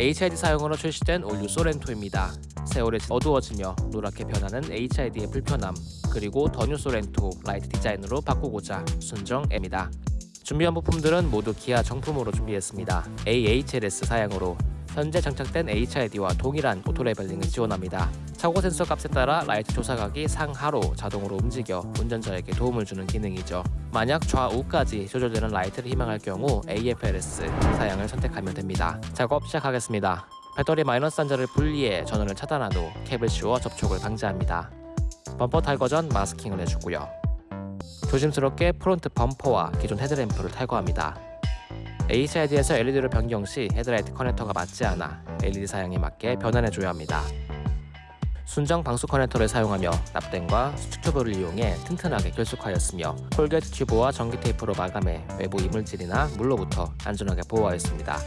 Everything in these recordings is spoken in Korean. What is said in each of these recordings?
HID 사양으로 출시된 올 뉴 소렌토입니다. 세월이 어두워지며 노랗게 변하는 HID의 불편함 그리고 더뉴 소렌토 라이트 디자인으로 바꾸고자 순정 M이다. 준비한 부품들은 모두 기아 정품으로 준비했습니다. AHLS 사양으로 현재 장착된 HID와 동일한 auto leveling을 지원합니다. 차고 센서 값에 따라 라이트 조사각이 상하로 자동으로 움직여 운전자에게 도움을 주는 기능이죠. 만약 좌우까지 조절되는 라이트를 희망할 경우 AFLS 사양을 선택하면 됩니다. 작업 시작하겠습니다. 배터리 마이너스 단자를 분리해 전원을 차단한 후 캡을 씌워 접촉을 방지합니다. 범퍼 탈거 전 마스킹을 해주고요. 조심스럽게 프론트 범퍼와 기존 헤드램프를 탈거합니다. HID에서 LED를 변경 시 헤드라이트 커넥터가 맞지 않아 LED 사양에 맞게 변환해줘야 합니다. 순정 방수 커넥터를 사용하며 납땜과 수축 튜브를 이용해 튼튼하게 결속하였으며 corrugate 튜브와 전기 테이프로 마감해 외부 이물질이나 물로부터 안전하게 보호하였습니다.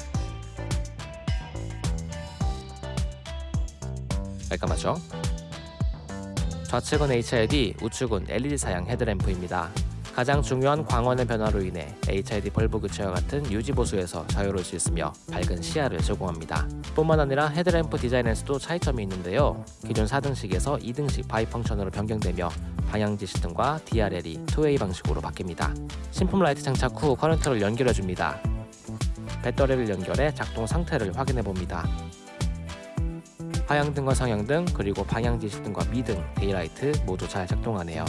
깔끔하죠? 좌측은 HID, 우측은 LED 사양 헤드램프입니다. 가장 중요한 광원의 변화로 인해 HID bulb 교체와 같은 유지 보수에서 자유로울 수 있으며 밝은 시야를 제공합니다. 뿐만 아니라 헤드램프 디자인에서도 차이점이 있는데요. 기존 4등식에서 2등식 bi-function으로 변경되며 방향지시등과 DRL이 2way 방식으로 바뀝니다. 신품 라이트 장착 후 커넥터를 연결해줍니다. 배터리를 연결해 작동 상태를 확인해봅니다. 하향등과 상향등 그리고 방향지시등과 미등, daylight 모두 잘 작동하네요.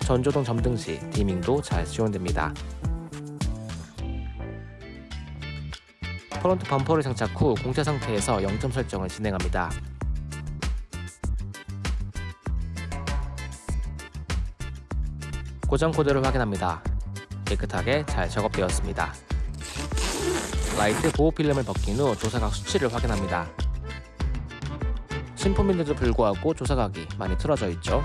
전조등 점등 시 dimming도 잘 지원됩니다. 프론트 범퍼를 장착 후 공차 상태에서 0점 설정을 진행합니다. 고장 코드를 확인합니다. 깨끗하게 잘 작업되었습니다. 라이트 보호 필름을 벗긴 후 조사각 수치를 확인합니다. 신품인데도 불구하고 조사각이 많이 틀어져 있죠.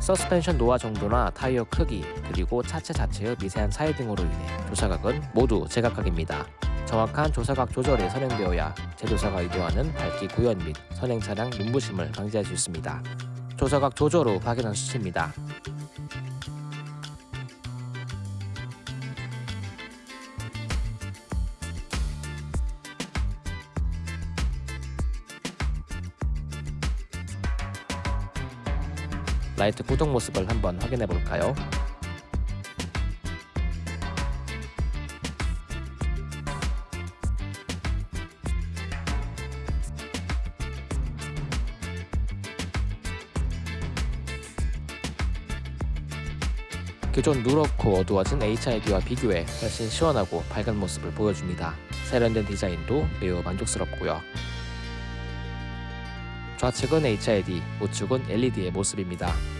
서스펜션 노화 정도나 타이어 크기 그리고 차체 자체의 미세한 차이 등으로 인해 조사각은 모두 제각각입니다. 정확한 조사각 조절이 선행되어야 제조사가 의도하는 밝기 구현 및 선행 차량 눈부심을 방지할 수 있습니다. 조사각 조절 후 확인한 수치입니다. 라이트 구동 모습을 한번 확인해 볼까요? 기존 누렇고 어두워진 HID와 비교해 훨씬 시원하고 밝은 모습을 보여줍니다. 세련된 디자인도 매우 만족스럽고요. 좌측은 HID, 우측은 LED의 모습입니다.